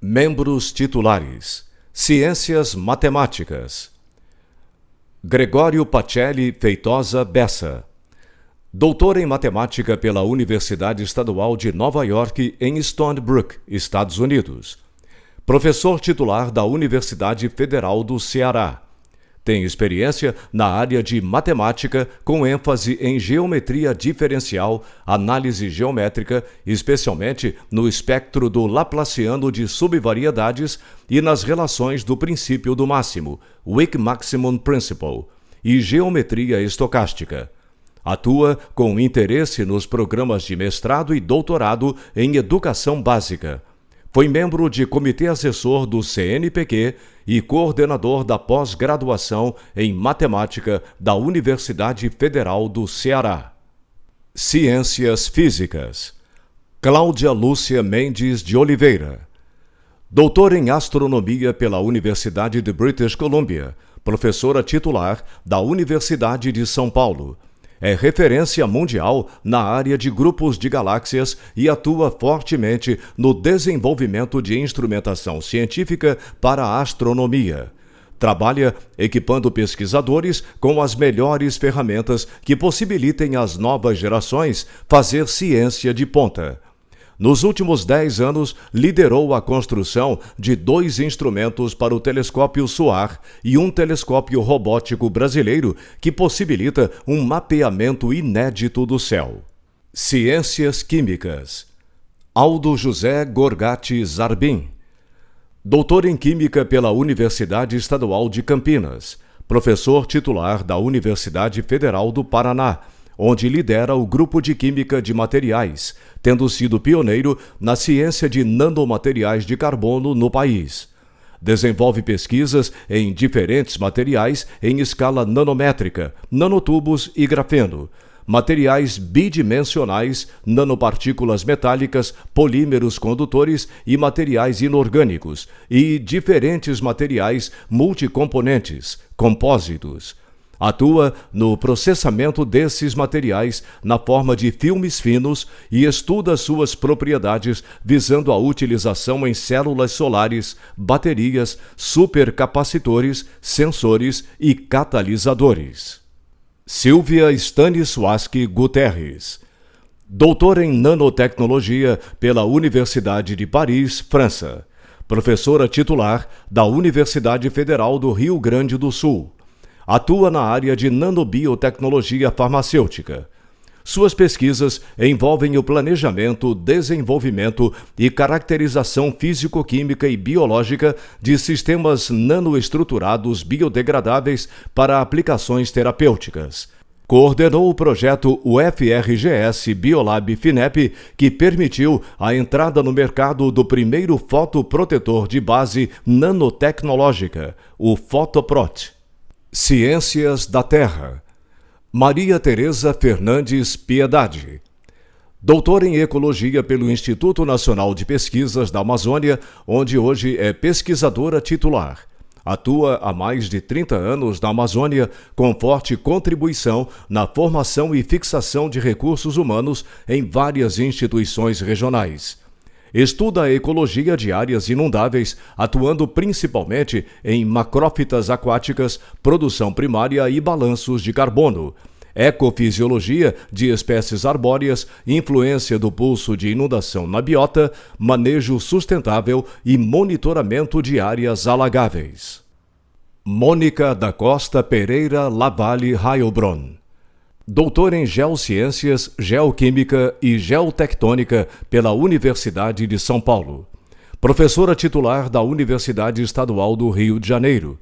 Membros titulares: Ciências Matemáticas. Gregório Pacelli Feitosa Bessa. Doutor em Matemática pela Universidade Estadual de Nova York, em Stony Brook, Estados Unidos. Professor titular da Universidade Federal do Ceará. Tem experiência na área de matemática, com ênfase em geometria diferencial, análise geométrica, especialmente no espectro do Laplaciano de subvariedades e nas relações do princípio do máximo, Weak Maximum Principle, e geometria estocástica. Atua com interesse nos programas de mestrado e doutorado em educação básica foi membro de comitê assessor do CNPq e coordenador da pós-graduação em matemática da Universidade Federal do Ceará. Ciências Físicas. Cláudia Lúcia Mendes de Oliveira. Doutor em astronomia pela Universidade de British Columbia, professora titular da Universidade de São Paulo é referência mundial na área de grupos de galáxias e atua fortemente no desenvolvimento de instrumentação científica para a astronomia. Trabalha equipando pesquisadores com as melhores ferramentas que possibilitem às novas gerações fazer ciência de ponta. Nos últimos dez anos, liderou a construção de dois instrumentos para o telescópio SOAR e um telescópio robótico brasileiro que possibilita um mapeamento inédito do céu. Ciências Químicas Aldo José Gorgati Zarbin Doutor em Química pela Universidade Estadual de Campinas, professor titular da Universidade Federal do Paraná, onde lidera o grupo de Química de Materiais, tendo sido pioneiro na ciência de nanomateriais de carbono no país. Desenvolve pesquisas em diferentes materiais em escala nanométrica, nanotubos e grafeno, materiais bidimensionais, nanopartículas metálicas, polímeros condutores e materiais inorgânicos, e diferentes materiais multicomponentes, compósitos Atua no processamento desses materiais na forma de filmes finos e estuda suas propriedades visando a utilização em células solares, baterias, supercapacitores, sensores e catalisadores. Silvia Stanisłaski Guterres Doutora em Nanotecnologia pela Universidade de Paris, França. Professora titular da Universidade Federal do Rio Grande do Sul Atua na área de nanobiotecnologia farmacêutica. Suas pesquisas envolvem o planejamento, desenvolvimento e caracterização físico-química e biológica de sistemas nanoestruturados biodegradáveis para aplicações terapêuticas. Coordenou o projeto UFRGS Biolab FINEP, que permitiu a entrada no mercado do primeiro fotoprotetor de base nanotecnológica, o Fotoprot. Ciências da Terra. Maria Tereza Fernandes Piedade. Doutor em Ecologia pelo Instituto Nacional de Pesquisas da Amazônia, onde hoje é pesquisadora titular. Atua há mais de 30 anos na Amazônia, com forte contribuição na formação e fixação de recursos humanos em várias instituições regionais. Estuda a ecologia de áreas inundáveis, atuando principalmente em macrófitas aquáticas, produção primária e balanços de carbono. Ecofisiologia de espécies arbóreas, influência do pulso de inundação na biota, manejo sustentável e monitoramento de áreas alagáveis. Mônica da Costa Pereira Lavalle Heilbronn doutor em Geociências, Geoquímica e Geotectônica pela Universidade de São Paulo. Professora titular da Universidade Estadual do Rio de Janeiro.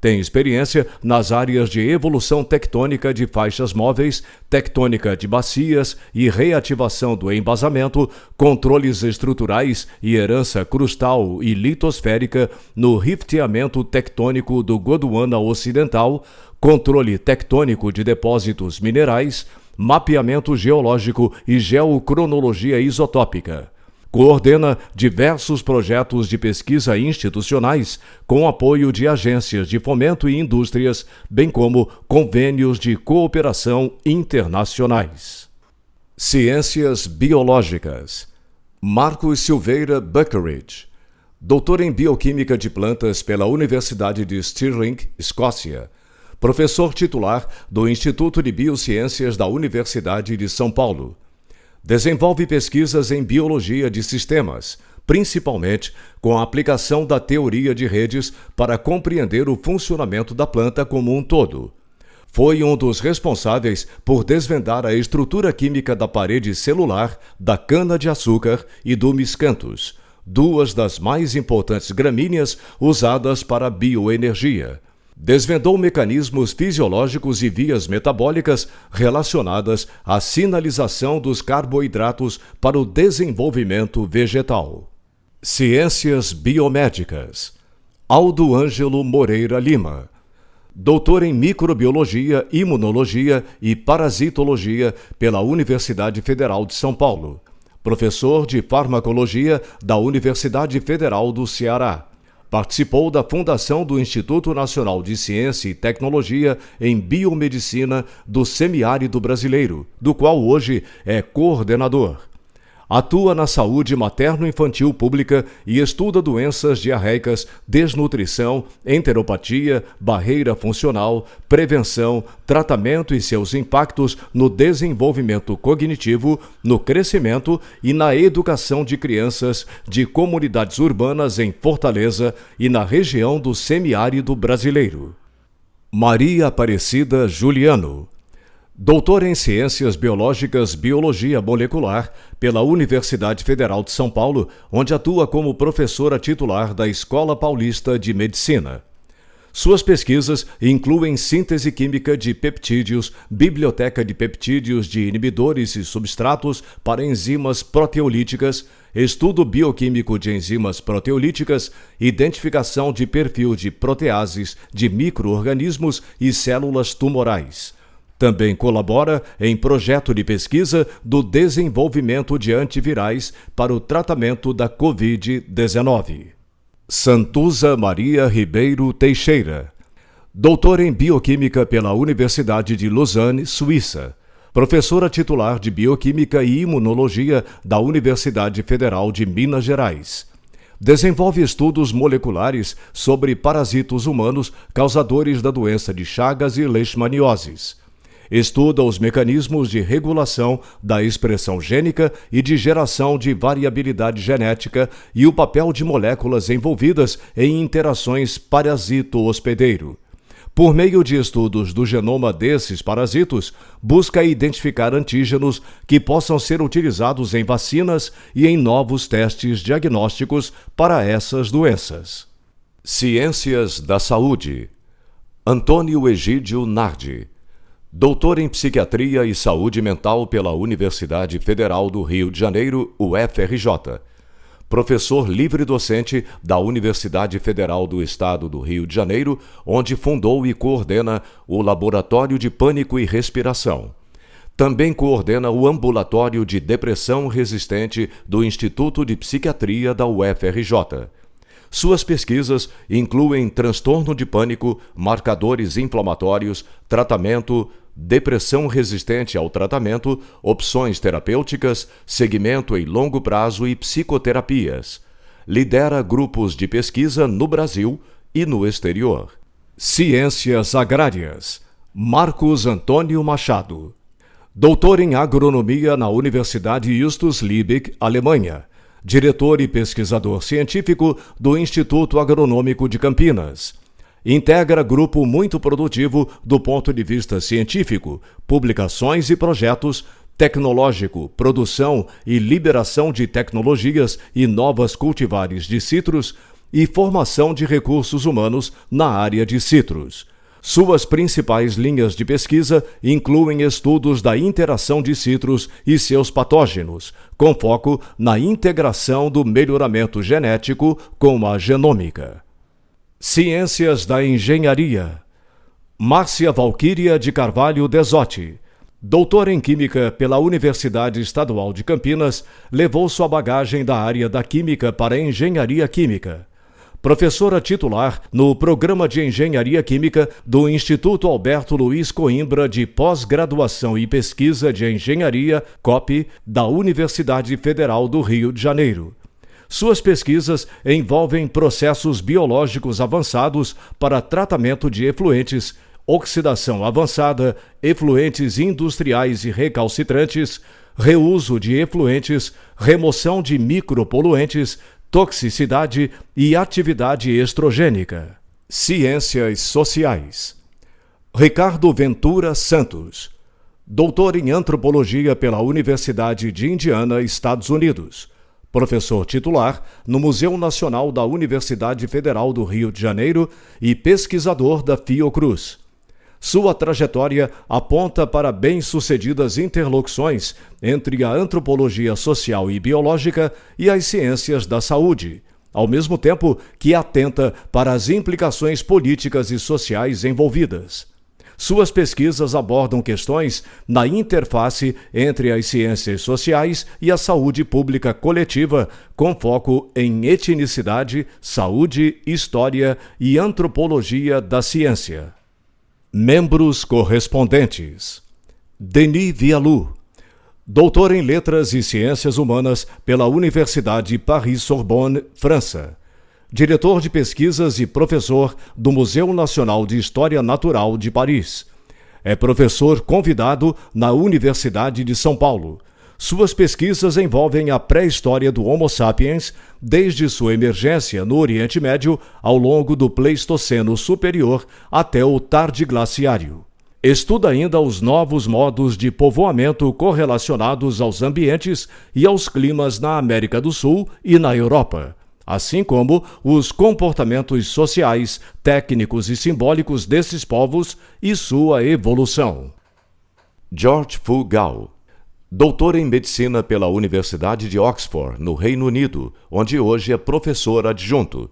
Tem experiência nas áreas de evolução tectônica de faixas móveis, tectônica de bacias e reativação do embasamento, controles estruturais e herança crustal e litosférica no rifteamento tectônico do Gondwana Ocidental, controle tectônico de depósitos minerais, mapeamento geológico e geocronologia isotópica. Coordena diversos projetos de pesquisa institucionais com apoio de agências de fomento e indústrias, bem como convênios de cooperação internacionais. Ciências Biológicas Marcos Silveira Buckeridge doutor em Bioquímica de Plantas pela Universidade de Stirling, Escócia, professor titular do Instituto de Biociências da Universidade de São Paulo. Desenvolve pesquisas em biologia de sistemas, principalmente com a aplicação da teoria de redes para compreender o funcionamento da planta como um todo foi um dos responsáveis por desvendar a estrutura química da parede celular da cana-de-açúcar e do miscanthus, duas das mais importantes gramíneas usadas para bioenergia. Desvendou mecanismos fisiológicos e vias metabólicas relacionadas à sinalização dos carboidratos para o desenvolvimento vegetal. Ciências Biomédicas Aldo Ângelo Moreira Lima doutor em microbiologia, imunologia e parasitologia pela Universidade Federal de São Paulo, professor de farmacologia da Universidade Federal do Ceará. Participou da fundação do Instituto Nacional de Ciência e Tecnologia em Biomedicina do Semiárido Brasileiro, do qual hoje é coordenador. Atua na saúde materno-infantil pública e estuda doenças diarreicas, desnutrição, enteropatia, barreira funcional, prevenção, tratamento e seus impactos no desenvolvimento cognitivo, no crescimento e na educação de crianças de comunidades urbanas em Fortaleza e na região do semiárido brasileiro. Maria Aparecida Juliano Doutor em Ciências Biológicas Biologia Molecular pela Universidade Federal de São Paulo, onde atua como professora titular da Escola Paulista de Medicina. Suas pesquisas incluem síntese química de peptídeos, biblioteca de peptídeos de inibidores e substratos para enzimas proteolíticas, estudo bioquímico de enzimas proteolíticas, identificação de perfil de proteases de microorganismos e células tumorais também colabora em projeto de pesquisa do desenvolvimento de antivirais para o tratamento da Covid-19. Santuza Maria Ribeiro Teixeira, doutora em Bioquímica pela Universidade de Lausanne, Suíça, professora titular de Bioquímica e Imunologia da Universidade Federal de Minas Gerais. Desenvolve estudos moleculares sobre parasitos humanos causadores da doença de Chagas e Leishmanioses estuda os mecanismos de regulação da expressão gênica e de geração de variabilidade genética e o papel de moléculas envolvidas em interações parasito-hospedeiro. Por meio de estudos do genoma desses parasitos, busca identificar antígenos que possam ser utilizados em vacinas e em novos testes diagnósticos para essas doenças. Ciências da Saúde Antônio Egídio Nardi Doutor em Psiquiatria e Saúde Mental pela Universidade Federal do Rio de Janeiro, UFRJ. Professor livre-docente da Universidade Federal do Estado do Rio de Janeiro, onde fundou e coordena o Laboratório de Pânico e Respiração. Também coordena o Ambulatório de Depressão Resistente do Instituto de Psiquiatria da UFRJ. Suas pesquisas incluem transtorno de pânico, marcadores inflamatórios, tratamento, depressão resistente ao tratamento, opções terapêuticas, segmento em longo prazo e psicoterapias. Lidera grupos de pesquisa no Brasil e no exterior. Ciências Agrárias. Marcos Antônio Machado. Doutor em Agronomia na Universidade Justus Liebig, Alemanha diretor e pesquisador científico do Instituto Agronômico de Campinas. Integra grupo muito produtivo do ponto de vista científico, publicações e projetos, tecnológico, produção e liberação de tecnologias e novas cultivares de citros e formação de recursos humanos na área de citros. Suas principais linhas de pesquisa incluem estudos da interação de citros e seus patógenos, com foco na integração do melhoramento genético com a genômica. Ciências da Engenharia Márcia Valquíria de Carvalho Desotti, doutora em Química pela Universidade Estadual de Campinas, levou sua bagagem da área da Química para a Engenharia Química professora titular no Programa de Engenharia Química do Instituto Alberto Luiz Coimbra de Pós-Graduação e Pesquisa de Engenharia, COP, da Universidade Federal do Rio de Janeiro. Suas pesquisas envolvem processos biológicos avançados para tratamento de efluentes, oxidação avançada, efluentes industriais e recalcitrantes, reuso de efluentes, remoção de micropoluentes, toxicidade e atividade estrogênica. Ciências Sociais. Ricardo Ventura Santos, doutor em antropologia pela Universidade de Indiana, Estados Unidos professor titular no Museu Nacional da Universidade Federal do Rio de Janeiro e pesquisador da Fiocruz. Sua trajetória aponta para bem-sucedidas interlocuções entre a antropologia social e biológica e as ciências da saúde, ao mesmo tempo que atenta para as implicações políticas e sociais envolvidas. Suas pesquisas abordam questões na interface entre as ciências sociais e a saúde pública coletiva, com foco em etnicidade, saúde, história e antropologia da ciência. Membros correspondentes: Denis Vialou, doutor em Letras e Ciências Humanas pela Universidade Paris-Sorbonne, França diretor de pesquisas e professor do Museu Nacional de História Natural de Paris. É professor convidado na Universidade de São Paulo. Suas pesquisas envolvem a pré-história do Homo sapiens, desde sua emergência no Oriente Médio ao longo do Pleistoceno Superior até o Tardiglaciário. Estuda ainda os novos modos de povoamento correlacionados aos ambientes e aos climas na América do Sul e na Europa assim como os comportamentos sociais, técnicos e simbólicos desses povos e sua evolução. George Fugal, doutor em medicina pela Universidade de Oxford, no Reino Unido, onde hoje é professor adjunto.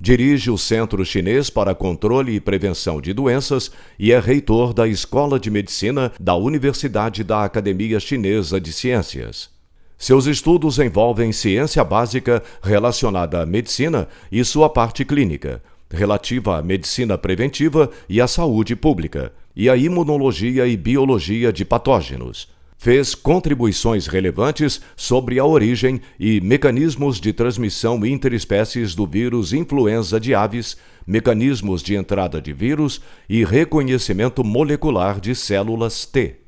Dirige o Centro Chinês para Controle e Prevenção de Doenças e é reitor da Escola de Medicina da Universidade da Academia Chinesa de Ciências. Seus estudos envolvem ciência básica relacionada à medicina e sua parte clínica, relativa à medicina preventiva e à saúde pública, e à imunologia e biologia de patógenos. Fez contribuições relevantes sobre a origem e mecanismos de transmissão interespécies do vírus influenza de aves, mecanismos de entrada de vírus e reconhecimento molecular de células T.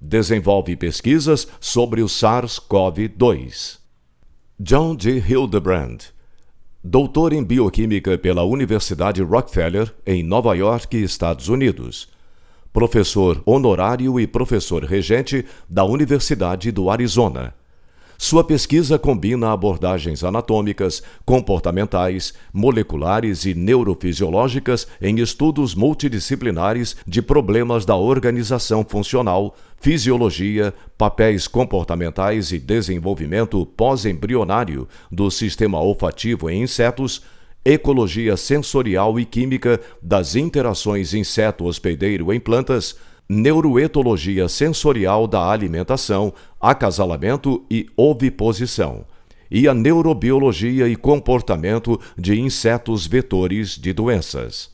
Desenvolve pesquisas sobre o SARS-CoV-2. John D. Hildebrand, doutor em bioquímica pela Universidade Rockefeller, em Nova York, Estados Unidos. Professor honorário e professor regente da Universidade do Arizona. Sua pesquisa combina abordagens anatômicas, comportamentais, moleculares e neurofisiológicas em estudos multidisciplinares de problemas da organização funcional, fisiologia, papéis comportamentais e desenvolvimento pós-embrionário do sistema olfativo em insetos, ecologia sensorial e química das interações inseto-hospedeiro em plantas neuroetologia sensorial da alimentação, acasalamento e oviposição, e a neurobiologia e comportamento de insetos vetores de doenças.